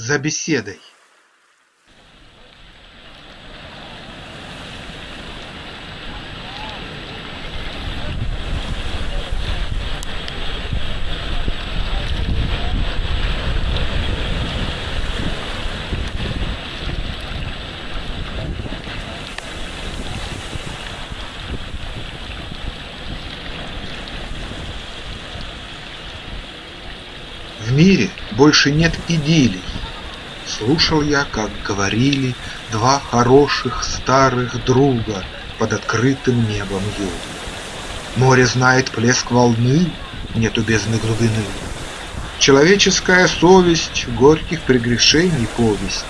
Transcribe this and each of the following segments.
за беседой. В мире больше нет идиллий. Слушал я, как говорили Два хороших старых друга Под открытым небом юга. Море знает плеск волны, Нету бездны глубины. Человеческая совесть Горьких прегрешений повесть.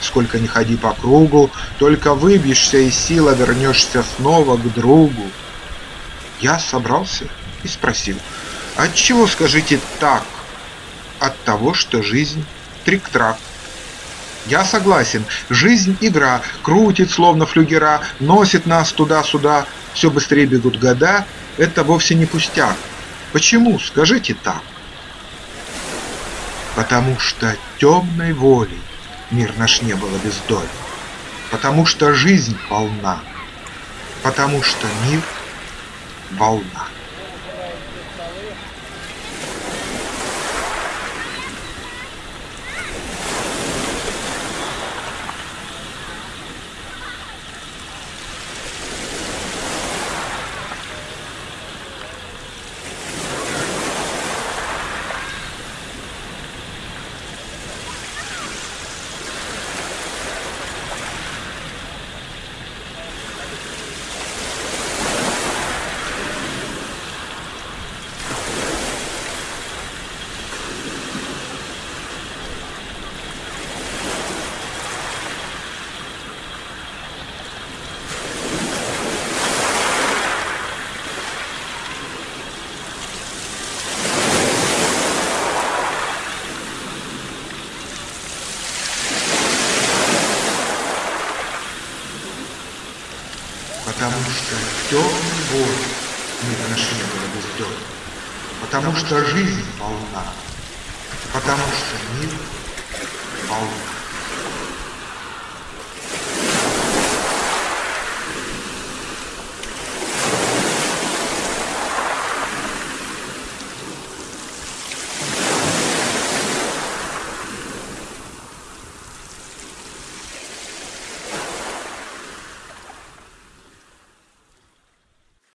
Сколько ни ходи по кругу, Только выбьешься из сил, а вернешься снова к другу. Я собрался и спросил, Отчего, скажите, так? от того, что жизнь трик-трак. Я согласен, жизнь игра, крутит словно флюгера, носит нас туда-сюда, все быстрее бегут года, это вовсе не пустяк. Почему, скажите так? Потому что темной волей мир наш не было бездоль, потому что жизнь полна, потому что мир волна. Потому что темный бой мир наш не было бездон. Потому что жизнь полна. Потому что мир полна.